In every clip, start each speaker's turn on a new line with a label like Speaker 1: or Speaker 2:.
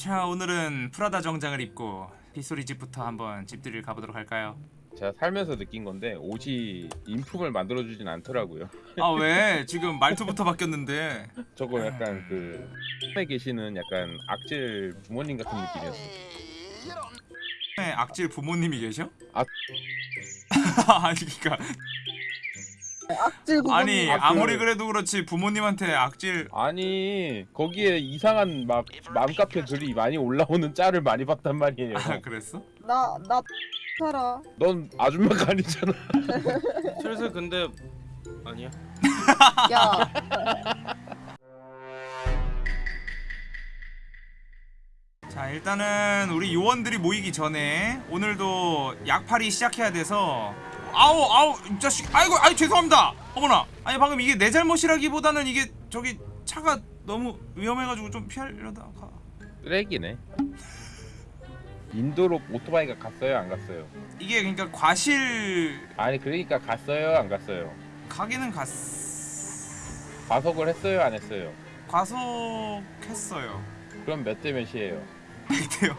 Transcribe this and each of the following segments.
Speaker 1: 자 오늘은 프라다 정장을 입고 빗소리 집부터 한번 집들이를 가보도록 할까요?
Speaker 2: 제가 살면서 느낀 건데 옷이 인품을 만들어주진 않더라고요.
Speaker 1: 아 왜? 지금 말투부터 바뀌었는데
Speaker 2: 저거 약간 그에 계시는 약간 악질 부모님 같은 느낌이었어요.
Speaker 1: 네, 악질 부모님이 계셔?
Speaker 2: 아.
Speaker 1: 그니까
Speaker 3: 악질.
Speaker 1: 아니
Speaker 2: 아,
Speaker 1: 아무리
Speaker 2: 그-
Speaker 1: 그래도 그렇지 부모님한테 악질
Speaker 2: 아니 거기에 이상한 막 맘카페 글이 많이 올라오는 짤을 많이 봤단 말이에요.
Speaker 1: 아 그랬어?
Speaker 3: 나 나 살아.
Speaker 2: 넌 아줌마가 아니잖아.
Speaker 4: 슬슬 근데 아니야.
Speaker 3: 야,
Speaker 1: 자 일단은 우리 요원들이 모이기 전에 오늘도 약팔이 시작해야 돼서 아우 아우 이 자식 아이고 아이 죄송합니다 어머나 아니 방금 이게 내 잘못이라기보다는 이게 저기 차가 너무 위험해가지고 좀 피하려다 가
Speaker 2: 쓰레기네. 인도로 오토바이가 갔어요, 안 갔어요?
Speaker 1: 이게 그러니까 과실
Speaker 2: 아니 그러니까 갔어요, 안 갔어요?
Speaker 1: 가기는 갔
Speaker 2: 과속을 했어요, 안 했어요?
Speaker 1: 과속했어요
Speaker 2: 그럼 몇 대 몇이에요?
Speaker 1: 이때요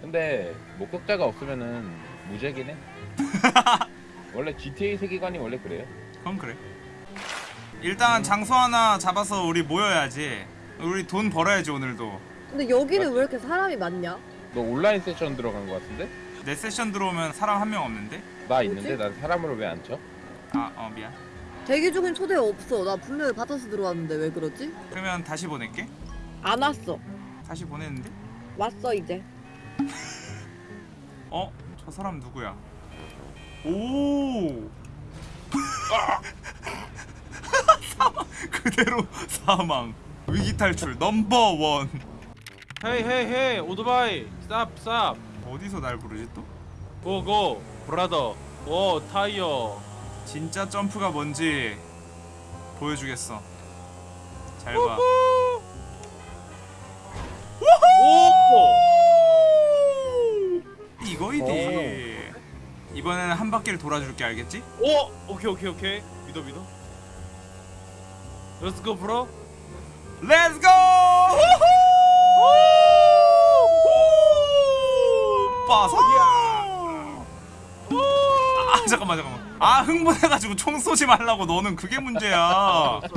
Speaker 2: 근데 목격자가 없으면은 해. 원래 GTA 세계관이 원래 그래요.
Speaker 1: 그럼 그래 일단 장소 하나 잡아서 우리 모여야지 우리 돈 벌어야지 오늘도
Speaker 3: 근데 여기는 왜 이렇게 사람이 많냐?
Speaker 2: 너 온라인 세션 들어간 거 같은데?
Speaker 1: 내 세션 들어오면 사람 한 명 없는데?
Speaker 2: 나 있는데 난 사람으로 왜 안 쳐?
Speaker 1: 아어 미안
Speaker 3: 대기 중인 초대 없어. 나 분명히 받아서 들어왔는데 왜 그러지?
Speaker 1: 그러면 다시 보낼게
Speaker 3: 안 왔어.
Speaker 1: 다시 보냈는데?
Speaker 3: 왔어 이제.
Speaker 1: 어? 저 사람 누구야? 오! 사망 그대로 사망. 위기 탈출 넘버 원.
Speaker 4: Hey hey hey 오토바이. Stop stop
Speaker 1: 어디서 날 부르지 또?
Speaker 4: Go go. Brother. 오 타이어.
Speaker 1: 진짜 점프가 뭔지 보여주겠어. 잘봐.
Speaker 4: 오
Speaker 1: 이거이디. 이번에는 한 바퀴를 돌아줄게 알겠지?
Speaker 4: 오 오케이 오케이 오케이. 믿어 믿어. Let's go bro.
Speaker 1: Let's go! 빠서 아 잠깐만 잠깐만. 아 흥분해가지고 총 쏘지 말라고. 너는 그게 문제야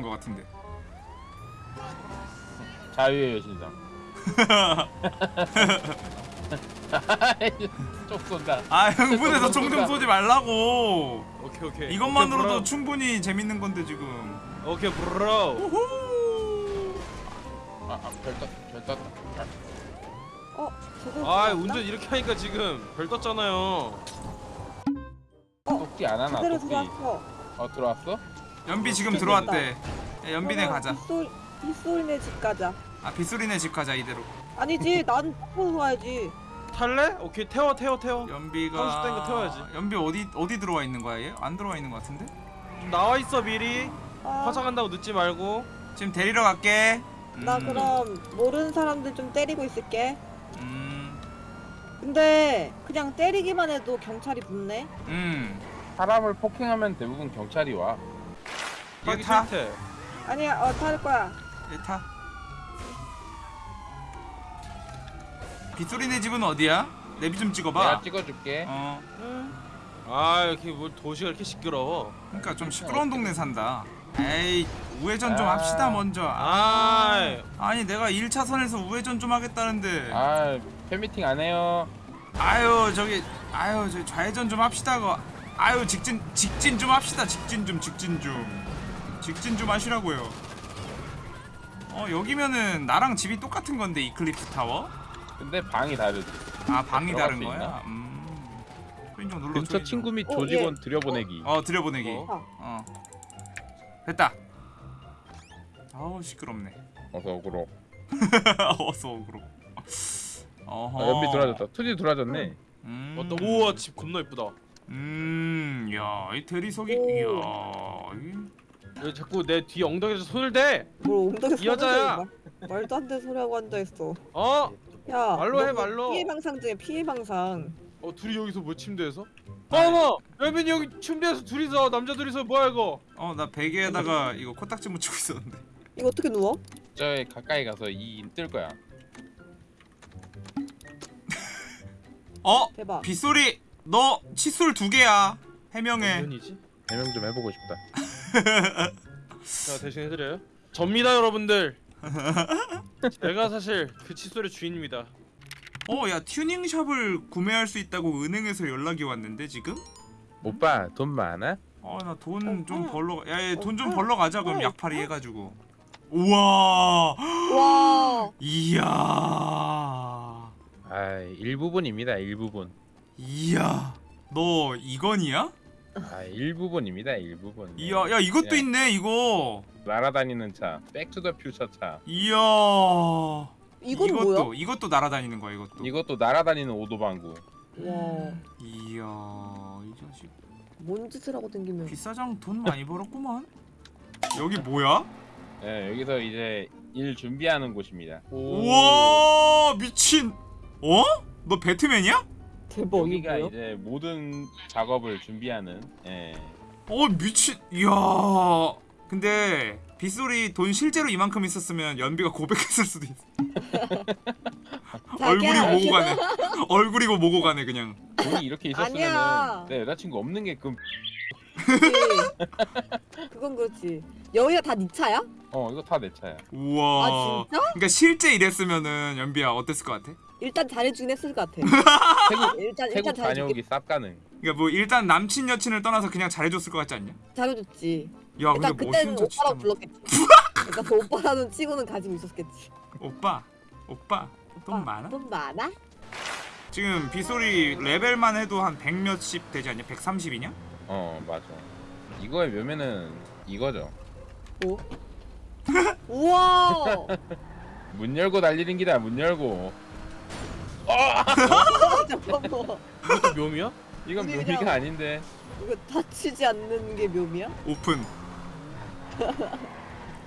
Speaker 1: 버리고 간것 같은데
Speaker 2: 자유의 여신상. 쪽 쏜다.
Speaker 1: 아 흥분해서 총 좀 쏘지 말라고
Speaker 4: 오케이 오케이
Speaker 1: 이것만으로도
Speaker 4: 오케이,
Speaker 1: 충분히 재밌는 건데 지금.
Speaker 4: 오케이 브로
Speaker 1: 우후
Speaker 2: 아, 아, 별 떴, 별 떴다.
Speaker 3: 어, 저거.
Speaker 4: 아? 운전 이렇게 하니까 지금 별 떴잖아요
Speaker 2: 똑띠 안 하나, 똑띠.
Speaker 3: 들어왔어.
Speaker 2: 어, 들어왔어?
Speaker 1: 연비 지금. 들어왔대 야, 연비네 가자
Speaker 3: 빗솔 빗솔네 집 가자.
Speaker 1: 아 빗소리네 집 가자 이대로
Speaker 3: 아니지, 난 타고 와야지.
Speaker 4: 탈래? 오케이 태워 태워 태워
Speaker 1: 연비가
Speaker 4: 하고 싶다는 거 태워야지.
Speaker 1: 연비 어디 어디 들어와 있는 거야 얘? 안 들어와 있는 것 같은데?
Speaker 4: 좀 나와 있어 미리
Speaker 3: 아,
Speaker 4: 화장한다고 늦지 말고
Speaker 1: 지금 데리러 갈게
Speaker 3: 나
Speaker 1: 음,
Speaker 3: 그럼 모르는 사람들 좀 때리고 있을게.
Speaker 1: 음,
Speaker 3: 근데 그냥 때리기만 해도 경찰이 붙네.
Speaker 1: 음.
Speaker 2: 사람을 폭행하면 대부분 경찰이 와.
Speaker 1: 얘
Speaker 4: 하기
Speaker 1: 타?
Speaker 3: 아니야, 어, 탈 거야.
Speaker 1: 얘 타. 빗소리네 집은 어디야? 내비 좀 찍어봐.
Speaker 2: 내가 찍어줄게.
Speaker 1: 어,
Speaker 3: 응.
Speaker 4: 아 이렇게 뭘 도시가 이렇게 시끄러워
Speaker 1: 그러니까 좀 시끄러운 동네 산다. 에이, 우회전 좀
Speaker 2: 아.
Speaker 1: 합시다 먼저.
Speaker 4: 아
Speaker 1: 아니 내가 1차선에서 우회전 좀 하겠다는데.
Speaker 2: 아, 팬미팅 안 해요.
Speaker 1: 아유 저기, 아유 저 좌회전 좀 합시다. 그. 아유 직진 직진 좀 합시다. 직진 좀 직진 좀. 직진 좀 하시라고요. 어 여기면은 나랑 집이 똑같은 건데 이클립스 타워?
Speaker 2: 근데 방이 다르지.
Speaker 1: 아 방이 다른
Speaker 2: 수
Speaker 1: 거야?
Speaker 2: 있나?
Speaker 1: 음. 눌러.
Speaker 2: 근처. 친구 및
Speaker 3: 어,
Speaker 2: 조직원
Speaker 3: 예.
Speaker 2: 들여보내기.
Speaker 1: 어 들여보내기.
Speaker 4: 어?
Speaker 1: 어. 어. 됐다. 아우 시끄럽네.
Speaker 2: 어서 오그로.
Speaker 1: 어서 오그로. 어허.
Speaker 2: 아, 연비 돌아졌다. 투지 돌아졌네.
Speaker 1: 음.
Speaker 4: 어떤 우와 집 겁나 이쁘다
Speaker 1: 음. 야, 이 대리석이
Speaker 3: 오.
Speaker 1: 이야.
Speaker 4: 이왜 자꾸 내 뒤 엉덩이에서 손을 대?
Speaker 3: 뭘 엉덩이
Speaker 4: 이 여자야.
Speaker 3: 말- 말도 안 되는 소리 하고 앉아있어
Speaker 4: 어?
Speaker 3: 야
Speaker 4: 말로 해,
Speaker 3: 너
Speaker 4: 말로.
Speaker 3: 피해 방상 중에 피해 방상
Speaker 4: 어 둘이 여기서 뭐 침대에서? 어머! 여빈이 여기 침대에서 둘이서 남자 둘이서 뭐야 이거?
Speaker 1: 어 나 베개에다가 이거 코딱지 묻히고 있었는데
Speaker 3: 이거 어떻게 누워?
Speaker 2: 저 가까이 가서 이뜰 거야.
Speaker 1: 어
Speaker 3: 대박
Speaker 1: 빗소리 너 칫솔 두 개야 해명해?
Speaker 2: 해명 좀 해보고 싶다.
Speaker 4: 제가 대신 해드려요. 접니다 여러분들. 제가 사실 그 칫솔의 주인입니다.
Speaker 1: 어야 튜닝샵을 구매할 수 있다고 은행에서 연락이 왔는데 지금
Speaker 2: 오빠 돈 많아?
Speaker 1: 어나 돈좀
Speaker 3: 어,
Speaker 1: 벌러 야돈
Speaker 3: 어,
Speaker 1: 좀
Speaker 3: 어,
Speaker 1: 벌러 가자 그럼
Speaker 3: 어,
Speaker 1: 약팔이 해가지고 우와
Speaker 3: 와
Speaker 1: 이야
Speaker 2: 아 일부분입니다 일부분.
Speaker 1: 이야 너 이건이야?
Speaker 2: 아 일부분입니다 일부분.
Speaker 1: 이야 야 이것도
Speaker 2: 예.
Speaker 1: 있네 이거
Speaker 2: 날아다니는 차. Back to the Future 차.
Speaker 1: 이야
Speaker 3: 이건
Speaker 1: 이것도
Speaker 3: 뭐야?
Speaker 1: 이것도 날아다니는 거야 이것도
Speaker 2: 이것도 날아다니는 오도방구.
Speaker 3: 와
Speaker 1: 이야 이 자식
Speaker 3: 뭔 짓을 하고 댕기면
Speaker 1: 비싸장 돈 많이 벌었구만 여기 뭐야?
Speaker 2: 예 여기서 이제 일 준비하는 곳입니다.
Speaker 1: 우와 미친 어? 너 배트맨이야?
Speaker 3: 대박
Speaker 2: 여기가? 이제 모든 작업을 준비하는. 예.
Speaker 1: 어 미친 이야 근데 빗소리 돈 실제로 이만큼 있었으면 연비가 고백했을 수도 있어 얼굴이. 모고 가네 얼굴이고 모고 가네 그냥
Speaker 2: 돈이 이렇게
Speaker 3: 아니야.
Speaker 2: 있었으면은 내 여자친구 없는 게 그.
Speaker 3: 그치. 그건 그렇지 여기가 다 네 차야?
Speaker 2: 어 이거 다 내 차야.
Speaker 1: 우와
Speaker 3: 아 진짜?
Speaker 1: 그러니까 실제 이랬으면은 연비야 어땠을 것 같아?
Speaker 3: 일단 잘해주긴 했을 것 같아
Speaker 2: 태국
Speaker 3: 일단
Speaker 2: 태국
Speaker 3: 일단 잘해주긴
Speaker 2: 다녀오기 쌉 가능.
Speaker 1: 그러니까 뭐 일단 남친 여친을 떠나서 그냥 잘해줬을 것 같지 않냐?
Speaker 3: 잘해줬지
Speaker 1: 야
Speaker 3: 일단
Speaker 1: 근데
Speaker 3: 그때는 오빠라고 불렀겠지 일단 그 오빠라는 치고는 가지고 있었겠지
Speaker 1: 오빠 오빠 돈 많아?
Speaker 3: 돈 많아?
Speaker 1: 지금 빗소리 레벨만 해도 한 100 몇십 되지 않냐? 130이냐?
Speaker 2: 어 맞아. 이거의 묘면은 이거죠.
Speaker 3: 뭐? 우와
Speaker 2: 문 열고 달리는 기다 문 열고.
Speaker 3: 잠깐만
Speaker 4: 이것도 묘미야?
Speaker 2: 이건
Speaker 3: 우리
Speaker 2: 묘미가
Speaker 3: 그냥-
Speaker 2: 아닌데.
Speaker 3: 이거 다치지 않는 게 묘미야?
Speaker 1: 오픈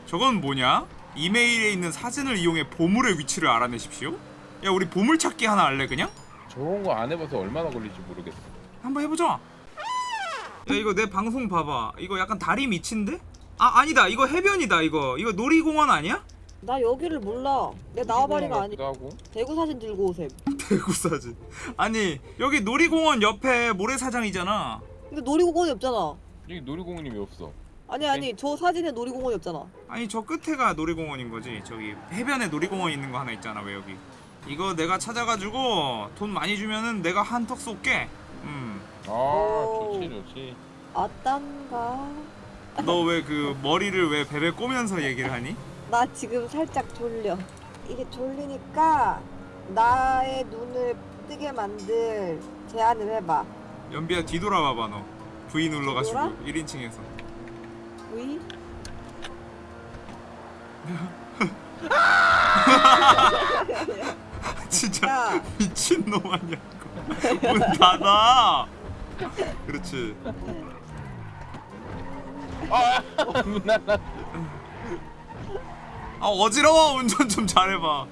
Speaker 1: 저건 뭐냐? 이메일에 있는 사진을 이용해 보물의 위치를 알아내십시오 야 우리 보물 찾기 하나 할래 그냥?
Speaker 2: 저런 거 안 해봐서 얼마나 걸릴지 모르겠어.
Speaker 1: 한번 해보자 야 이거 내 방송 봐봐 이거 약간 다리 밑인데? 아 아니다 이거 해변이다 이거 이거 놀이공원 아니야?
Speaker 3: 나 여기를 몰라 내 나와바리가 아니
Speaker 2: 하고.
Speaker 3: 대구 사진 들고 오셈
Speaker 1: 대구 사진 아니 여기 놀이공원 옆에 모래사장이잖아
Speaker 3: 근데 놀이공원이 없잖아
Speaker 2: 여기 놀이공원이 왜 없어?
Speaker 3: 아니 아니 저 사진에 놀이공원이 없잖아
Speaker 1: 아니 저 끝에가 놀이공원인 거지 저기 해변에 놀이공원 있는 거 하나 있잖아 왜 여기 이거 내가 찾아가지고 돈 많이 주면은 내가 한턱 쏠게 음.
Speaker 2: 아
Speaker 3: 오.
Speaker 2: 좋지 좋지.
Speaker 3: 아딴가?
Speaker 1: 너 왜 그 머리를 왜 베베 꼬면서 얘기를 하니?
Speaker 3: 나 지금 살짝 졸려. 이게 졸리니까 나의 눈을 뜨게 만들 제안을 해봐.
Speaker 1: 연비야 뒤돌아봐봐 너. V 눌러가지고
Speaker 3: 뒤돌아?
Speaker 1: 1인칭에서.
Speaker 3: V?
Speaker 1: 진짜
Speaker 3: 야.
Speaker 1: 미친놈 아니야 문 닫아 그렇지
Speaker 2: 문 닫아.
Speaker 1: 아 어지러워 운전 좀 잘해봐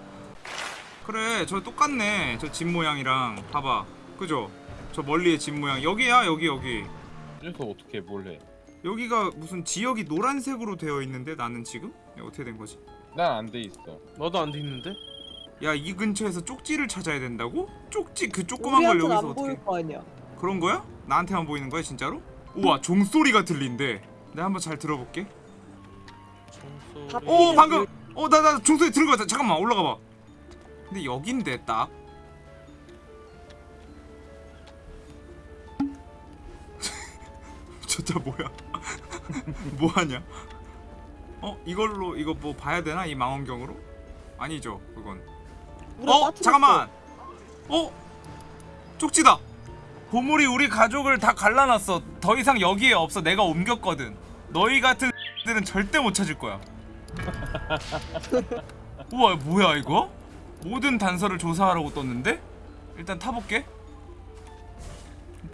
Speaker 1: 그래 저 똑같네 저 집 모양이랑 봐봐 그죠? 저 멀리의 집 모양 여기야 여기 여기
Speaker 2: 그래서 어떻게 뭘 해?
Speaker 1: 여기가 무슨 지역이 노란색으로 되어 있는데 나는 지금? 야, 어떻게 된 거지?
Speaker 2: 난 안 돼 있어.
Speaker 4: 나도 안 돼 있는데?
Speaker 1: 야 이 근처에서 쪽지를 찾아야 된다고? 쪽지 그 조그만 걸 여기서
Speaker 3: 안
Speaker 1: 어떻게
Speaker 3: 보일 거 아니야
Speaker 1: 그런 거야? 나한테만 보이는 거야 진짜로? 우와 종소리가 들린대. 내가 한번 잘 들어볼게.
Speaker 4: 종소리.
Speaker 1: 오 방금! 어 나 나 종소리 들은 거 같아. 잠깐만 올라가 봐. 근데 여긴데 딱. 진짜 뭐야? 뭐하냐? 어 이걸로 이거 뭐 봐야 되나? 이 망원경으로? 아니죠 그건.
Speaker 3: 어.
Speaker 1: 잠깐만! 어? 쪽지다 보물이 우리 가족을 다 갈라놨어. 더 이상 여기에 없어. 내가 옮겼거든. 너희 같은 들은 절대 못 찾을 거야. 우와 뭐야 이거? 모든 단서를 조사하라고 떴는데? 일단 타볼게.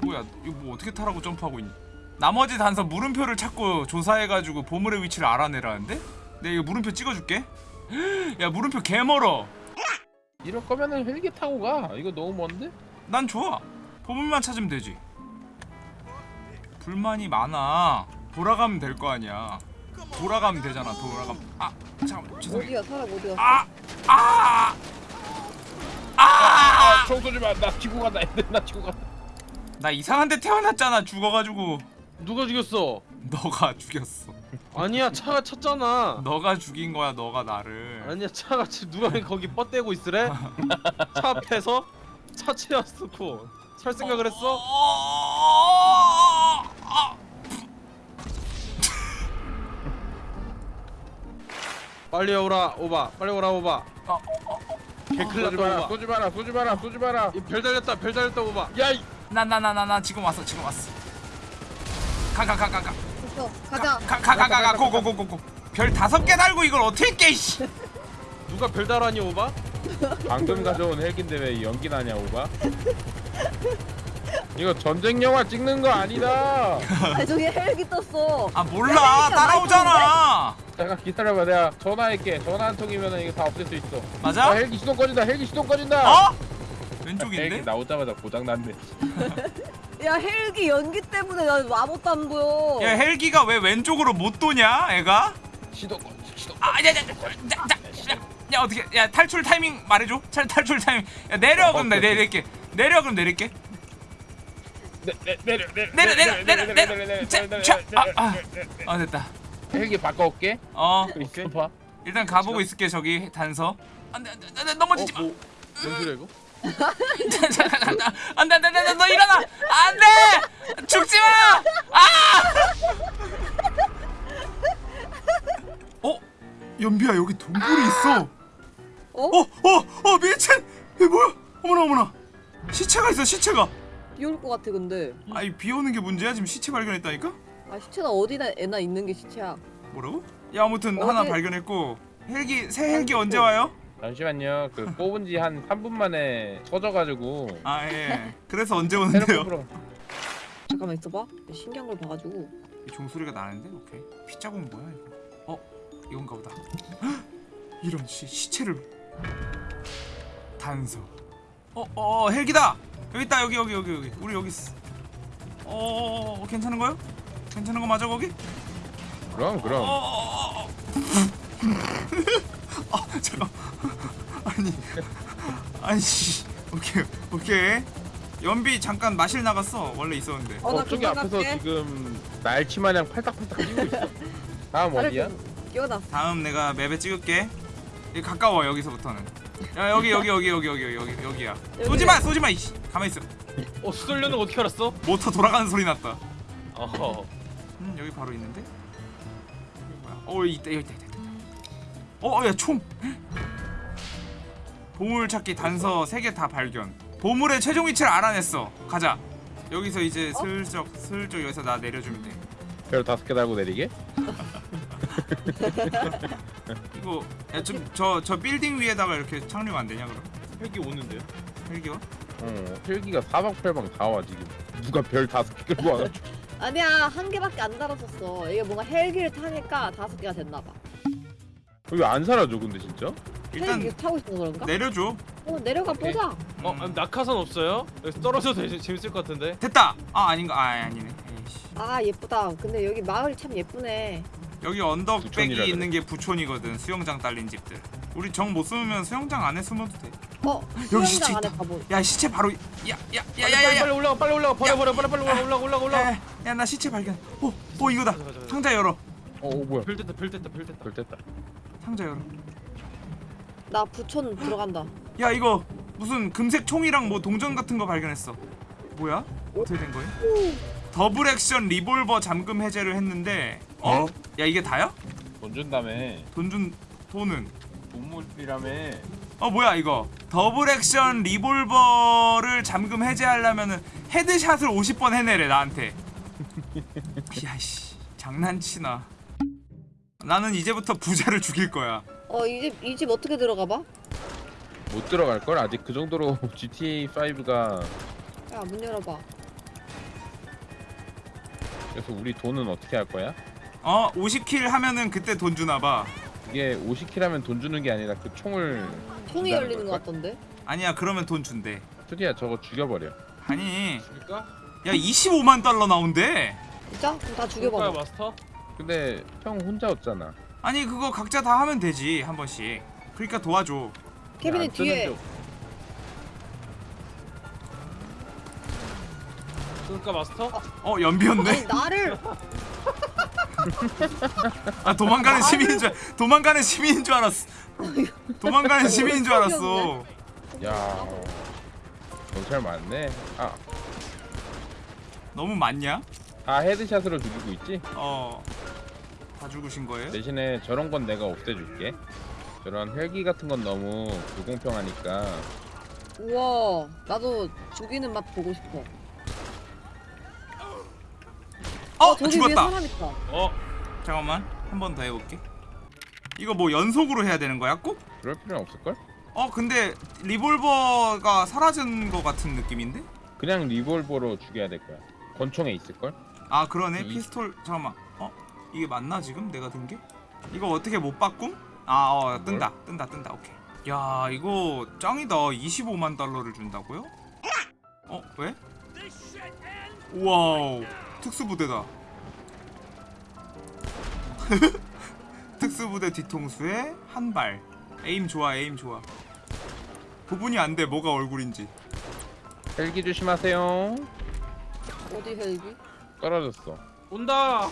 Speaker 1: 뭐야 이거 뭐 어떻게 타라고 점프하고 있니? 나머지 단서 물음표를 찾고 조사해가지고 보물의 위치를 알아내라는데? 내가 이거 물음표 찍어줄게. 야 물음표 개멀어.
Speaker 2: 이럴 거면은 헬기 타고 가. 이거 너무 먼데?
Speaker 1: 난 좋아 보물만 찾으면 되지 불만이 많아 돌아가면 될 거 아니야 돌아가면 되잖아 돌아가면 아 잠깐만 죄송해요
Speaker 3: 어디야 사람 어디야
Speaker 1: 아! 아! 아!
Speaker 2: 아, 총 쏘지 마. 나 지고 간다. 애들 나 지고 간다.
Speaker 1: 나 이상한 데 태어났잖아 죽어가지고
Speaker 4: 누가 죽였어?
Speaker 1: 너가 죽였어
Speaker 4: 아니야 차가 쳤잖아.
Speaker 1: 너가 죽인 거야 너가 나를
Speaker 4: 아니야 차가 지금 누가 거기 뻗대고 있으래? 차 앞에서 차 채웠고 살 생각을 했어? 빨리 오라 오바 빨리 오라 오바
Speaker 1: 어,
Speaker 4: 개클
Speaker 2: 쏘지
Speaker 4: 났다
Speaker 2: 마라.
Speaker 4: 오바
Speaker 2: 쏘지 마라. 쏘지 마라. 쏘지 마라.
Speaker 4: 이별 달렸다 별 달렸다 오바
Speaker 2: 야, 이-
Speaker 1: 나나나나나 지금 왔어 지금 왔어 가 가 가 가가
Speaker 3: 가자
Speaker 1: 가 가 가가 고고 고 고고 별 다섯 개 달고 이걸 어떻게 깨 씨.
Speaker 4: 누가 별 달았니 오바?
Speaker 2: 방금 가져온 헬기인데 왜 연기 나냐, 오바? 이거 전쟁 영화 찍는 거 아니다.
Speaker 3: 아 저기 헬기 떴어
Speaker 1: 아 몰라 따라오잖아
Speaker 2: 잠깐 기다려봐. 내가 전화할게. 전화 한 통이면 이거 다 없앨 수 있어. 아,
Speaker 1: 맞아?
Speaker 2: 헬기 시동 꺼진다. 헬기 시동 꺼진다.
Speaker 1: 어?
Speaker 2: 헬기
Speaker 1: 왼쪽인데?
Speaker 2: 나오자마자 고장 났네.
Speaker 3: 야 헬기 연기 때문에 나 아무것도 안 보여
Speaker 1: 야 헬기가 왜 왼쪽으로 못 도냐 애가?
Speaker 2: 시동 꺼. 시동.
Speaker 1: 아야야야야 야 어떻게 야 탈출 타이밍 말해줘 탈 탈출 타이밍 야 내려 그럼 나 내릴게 내려 그럼 내릴게
Speaker 2: 내, 내, 내려 내려
Speaker 1: 내려 내려 내려 아, 됐다
Speaker 2: 헬기 바꿔올게.
Speaker 1: 어
Speaker 2: 오케이. 봐.
Speaker 1: 일단 가보고 있을게 저기 단서 안돼 안돼 넘어지지 마
Speaker 4: 어? 뭐, 뭔 소리야 이거?
Speaker 1: 안돼 안돼 안돼 너 일어나 안돼 죽지 마 아! 어 연비야 여기 동굴이 있어
Speaker 3: 어?
Speaker 1: 어어어 미친 이게 뭐야 어머나 어머나 시체가 있어 시체가.
Speaker 3: 비 올 것 같아 근데.
Speaker 1: 아니 비 오는 게 문제야? 지금 시체 발견했다니까?
Speaker 3: 아 시체는 어디나 애나 있는 게 시체야.
Speaker 1: 뭐라고? 야 아무튼
Speaker 3: 어디-
Speaker 1: 하나 발견했고 헬기 새 헬기 언제 와요?
Speaker 2: 잠시만요. 그 뽑은 지 한 3분 만에 터져가지고.
Speaker 1: 아예. 그래서 언제 오는데요.
Speaker 3: 잠깐만 있어봐. 신기한 걸 봐가지고.
Speaker 1: 이 종소리가 나는데? 오케이. 피자국 뭐야 이거? 어? 이건가 보다. 헉! 이런 시, 시체를. 단서 어어 어, 헬기다 여기 있다 여기 여기 여기 여기 우리 여기 있어 어, 어, 어 괜찮은 거요 괜찮은 거 맞아 거기
Speaker 2: 그럼 그럼.
Speaker 1: 어 어 어 아 잠깐 아니 아니 씨 오케이 오케이 연비 잠깐 마실 나갔어 원래 있었는데
Speaker 3: 어, 나
Speaker 2: 어, 저기 앞에서
Speaker 3: 갈게.
Speaker 2: 지금 날치 마냥 팔딱팔딱 뛰고 있어. 다음 어디야?
Speaker 3: 끼워놨어
Speaker 1: 다음 내가 맵에 찍을게. 이 가까워 여기서부터는. 야 여기 여기 여기 여기 여기 여기 여기야. 쏘지 마 쏘지 마 이씨. 가만 있어.
Speaker 4: 어 수설료는 어떻게 알았어?
Speaker 1: 모터 돌아가는 소리 났다.
Speaker 4: 어허
Speaker 1: 음 여기 바로 있는데. 여기 뭐야? 어 여기 있다 여기 있다. 있다, 있다. 어야 총. 보물 찾기 단서 3개 다 발견. 보물의 최종 위치를 알아냈어. 가자. 여기서 이제
Speaker 3: 어?
Speaker 1: 슬쩍 슬쩍 여기서 나 내려주면 돼.
Speaker 2: 별 다섯 개 달고 내리게?
Speaker 1: 이거 좀저 저 빌딩 위에다가 이렇게 착륙 안 되냐 그럼?
Speaker 4: 헬기 오는데요?
Speaker 1: 헬기와?
Speaker 2: 어, 헬기가 사방팔방 다 와 지금. 누가 별 다섯 개 끌고 와?
Speaker 3: 아니야 한 개밖에 안 달았었어 이게 뭔가 헬기를 타니까 다섯 개가 됐나봐
Speaker 2: 왜 안 사라져 근데 진짜?
Speaker 1: 일단
Speaker 3: 헬기 타고 있어서 그런가?
Speaker 1: 내려줘.
Speaker 3: 어 내려가
Speaker 2: 오케이.
Speaker 3: 보자
Speaker 4: 어
Speaker 1: 음.
Speaker 4: 아, 낙하산 없어요? 여기서 떨어져도 되게 재밌을 것 같은데
Speaker 1: 됐다. 아 아닌가? 아 아니네. 에이씨.
Speaker 3: 아 예쁘다 근데 여기 마을이 참 예쁘네
Speaker 1: 여기 언덕백이
Speaker 2: 부촌이라 그래.
Speaker 1: 있는 게 부촌이거든. 수영장 딸린 집들. 우리 정 못 숨으면 수영장 안에 숨어도 돼.
Speaker 3: 어?
Speaker 1: 여기 시체
Speaker 3: 수영장 안에
Speaker 1: 있다.
Speaker 3: 가보
Speaker 1: 야 시체 바로
Speaker 4: 빨리, 빨리,
Speaker 1: 야야야야야.
Speaker 4: 빨리 올라가 빨리 올라가 버려 버려 빨리 빨리 올라가 올라가 올라가 올라가
Speaker 1: 야 나 시체 발견. 오, 오 이거다.
Speaker 4: 가자, 가자, 가자.
Speaker 1: 상자 열어.
Speaker 2: 어, 어 뭐야?
Speaker 4: 별 됐다 별 됐다 별 됐다
Speaker 2: 별 됐다.
Speaker 1: 상자 열어.
Speaker 3: 나 부촌 들어간다
Speaker 1: 야 이거 무슨 금색 총이랑 뭐 동전 같은 거 발견했어. 뭐야? 어떻게 된 거야? 더블 액션 리볼버 잠금 해제를 했는데 어?
Speaker 2: 어?
Speaker 1: 야 이게 다야?
Speaker 2: 돈 준다며.
Speaker 1: 돈 준 돈은
Speaker 2: 동물이라며.
Speaker 1: 어 뭐야 이거 더블 액션 리볼버를 잠금 해제하려면은 헤드샷을 50번 해내래 나한테 야씨 장난치나 나는 이제부터 부자를 죽일 거야
Speaker 3: 어이집이집 어떻게 들어가 봐?
Speaker 2: 못 들어갈 걸 아직 그 정도로 GTA 5가
Speaker 3: 야 문 열어봐
Speaker 2: 그래서 우리 돈은 어떻게 할 거야?
Speaker 1: 어 50킬 하면은 그때 돈 주나 봐
Speaker 2: 이게 50킬 하면 돈 주는 게 아니라 그 총을 준다는
Speaker 3: 열리는 것? 같던데?
Speaker 1: 아니야 그러면 돈 준대
Speaker 2: 투디야 저거 죽여버려
Speaker 1: 아니
Speaker 4: 죽일까?
Speaker 1: 야 25만 달러 나온대
Speaker 3: 진짜? 그럼 다 죽여봐.
Speaker 4: 마스터?
Speaker 2: 근데 형 혼자 없잖아
Speaker 1: 아니 그거 각자 다 하면 되지 한 번씩 그러니까 도와줘
Speaker 3: 케빈이 뒤에.
Speaker 2: 쪽.
Speaker 4: 죽일까 마스터?
Speaker 1: 어 연비였네
Speaker 3: 아니 나를
Speaker 1: 아 도망가는 시민인 줄 알- 도망가는 시민인 줄 알았어 도망가는 시민인 줄 알았어
Speaker 2: 야 경찰 많네 아,
Speaker 1: 너무 많냐?
Speaker 2: 다 헤드샷으로 죽이고 있지?
Speaker 1: 어 다 죽으신 거예요?
Speaker 2: 대신에 저런 건 내가 없애줄게 저런 헬기 같은 건 너무 불공평하니까
Speaker 3: 우와 나도 죽이는 맛 보고 싶어.
Speaker 1: 어
Speaker 3: 저기 위에
Speaker 1: 죽었다
Speaker 3: 사람 있다.
Speaker 4: 어?
Speaker 1: 잠깐만 한 번 더 해볼게 이거 뭐 연속으로 해야 되는 거야 꼭?
Speaker 2: 그럴 필요는 없을걸?
Speaker 1: 어 근데 리볼버가 사라진 거 같은 느낌인데?
Speaker 2: 그냥 리볼버로 죽여야 될 거야 권총에 있을걸?
Speaker 1: 아 그러네
Speaker 2: 이-
Speaker 1: 피스톨 잠깐만 어 이게 맞나 지금 내가 든 게? 이거 어떻게 못 바꿈? 아어 뜬다 뜬다 뜬다 오케이 야 이거 짱이다 25만 달러를 준다고요? 어 왜? Wow 특수부대다 특수부대 뒤통수에 한발 aim 좋아 aim 좋아 구분이 안 돼 뭐가 얼굴인지
Speaker 2: 헬기 조심하세요
Speaker 3: 어디 헬기?
Speaker 2: 떨어졌어
Speaker 4: 온다!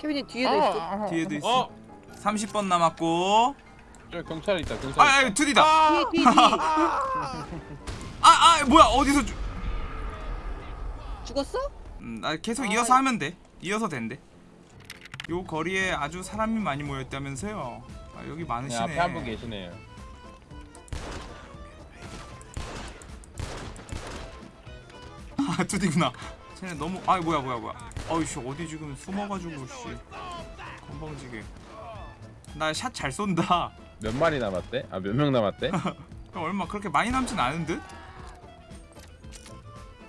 Speaker 3: 케빈이 뒤에도 있어.
Speaker 1: 뒤에도 있어
Speaker 4: 어?
Speaker 1: 30번 남았고
Speaker 2: 저 경찰 있다 경찰
Speaker 1: 아,
Speaker 2: 있다
Speaker 1: 아 투디다
Speaker 3: 뒤에 뒤에 뒤에.
Speaker 1: 아, 아, 뭐야, 어디서 주...
Speaker 3: 죽었어?
Speaker 1: 음, 나 계속
Speaker 3: 아,
Speaker 1: 이어서 하면 돼. 이어서 된대. 요 거리에 아주 사람이 많이 모였다면서요. 아, 여기
Speaker 2: 네,
Speaker 1: 많으시네.
Speaker 2: 앞에 한 분 계시네요
Speaker 1: 아, 투디구나. 쟤네 너무, 아, 뭐야, 뭐야, 뭐야. 어이씨, 어디 지금 숨어가지고, 씨. 건방지게. 나 샷 잘 쏜다.
Speaker 2: 몇 마리 남았대? 아 몇 명 남았대?
Speaker 1: 얼마 그렇게 많이 남진 않은 듯?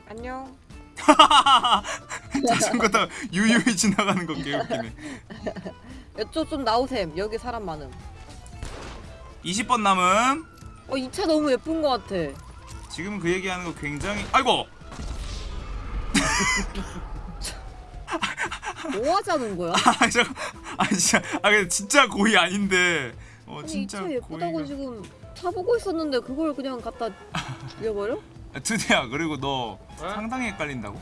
Speaker 3: 안녕.
Speaker 1: 자전거 다 유유히 지나가는 거 개웃기네.
Speaker 3: 이쪽 좀 나오셈. 여기 사람 많음.
Speaker 1: 20번 남음.
Speaker 3: 어 이 차 너무 예쁜 것 같아.
Speaker 1: 지금 그 얘기하는 거 굉장히 아이고
Speaker 3: 뭐 하자는 거야?
Speaker 1: 아 잠깐 아 진짜 아 근데 진짜 고의 아닌데 어
Speaker 3: 아니 이
Speaker 1: 진짜
Speaker 3: 차 예쁘다고
Speaker 1: 고의가
Speaker 3: 지금 차 보고 있었는데 그걸 그냥 갖다 죽여버려?
Speaker 1: 아, 드디어 그리고 너
Speaker 4: 에?
Speaker 1: 상당히 헷갈린다고?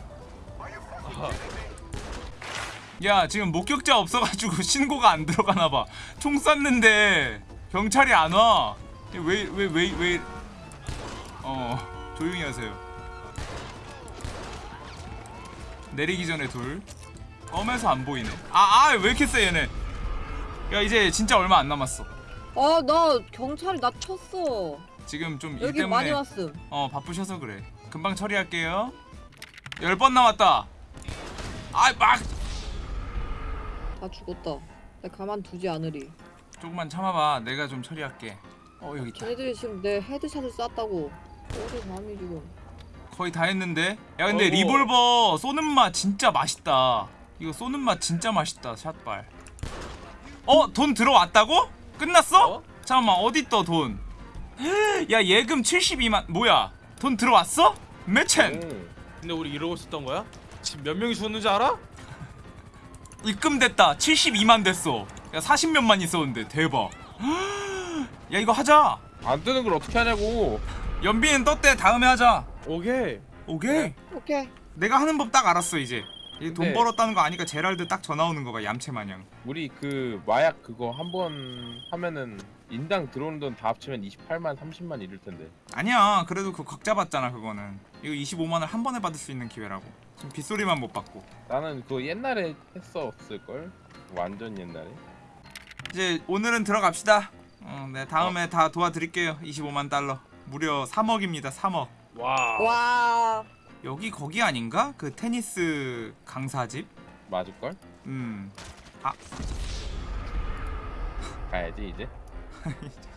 Speaker 1: 야 지금 목격자 없어가지고 신고가 안 들어가나 봐 총 쐈는데 경찰이 안와 왜 왜 왜 왜 어 조용히 하세요. 내리기 전에 둘. 껌에서 안 보이네. 아아 왜 이렇게 세 얘네? 야 이제 진짜 얼마 안 남았어.
Speaker 3: 아 나 경찰이 나 쳤어.
Speaker 1: 지금 좀 일
Speaker 3: 여기 많이
Speaker 1: 때문에
Speaker 3: 왔음.
Speaker 1: 어 바쁘셔서 그래 금방 처리할게요 열 번 남았다 아 막
Speaker 3: 다 죽었다. 나 가만 두지 않으리.
Speaker 1: 조금만 참아봐 내가 좀 처리할게 어 여기 있다
Speaker 3: 쟤네들이 지금 내 헤드샷을 쐈다고. 어디 감히 지금.
Speaker 1: 거의 다 했는데 야 근데
Speaker 4: 어이구.
Speaker 1: 리볼버 쏘는 맛 진짜 맛있다 이거 쏘는 맛 진짜 맛있다 샷발 어? 돈 들어왔다고? 끝났어?
Speaker 4: 어?
Speaker 1: 잠깐만 어디 떠 돈? 야 예금 72만 뭐야? 돈 들어왔어? 매첸!
Speaker 2: 오.
Speaker 4: 근데 우리 이러고 있었던 거야? 지금 몇 명이 죽었는지 알아?
Speaker 1: 입금됐다. 72만 됐어. 야 40몇만 있었는데. 대박. 야 이거 하자.
Speaker 2: 안 뜨는 걸 어떻게 하냐고.
Speaker 1: 연비는 떴대 다음에 하자.
Speaker 4: 오케이.
Speaker 1: 오케이?
Speaker 3: 오케이.
Speaker 1: 내가 하는 법 딱 알았어 이제. 이제 돈
Speaker 2: 네.
Speaker 1: 벌었다는 거 아니까 제랄드 딱 전화 오는 거가 얌체 마냥.
Speaker 2: 우리 그 마약 그거 한 번 하면은 인당 들어오는 돈 다 합치면 28만 30만 이럴 텐데.
Speaker 1: 아니야. 그래도 그 각자 받잖아 그거는. 이거 25만을 한 번에 받을 수 있는 기회라고. 지금 빗소리만 못 받고.
Speaker 2: 나는 그거 옛날에 했었을걸? 완전 옛날에.
Speaker 1: 이제 오늘은 들어갑시다. 어, 네 다음에 다 도와드릴게요. 25만 달러. 무려 3억입니다 3억.
Speaker 4: 와.
Speaker 3: 와.
Speaker 1: 여기 거기 아닌가? 그 테니스 강사집?
Speaker 2: 맞을걸?
Speaker 1: 음.
Speaker 2: 가야지 이제 behind.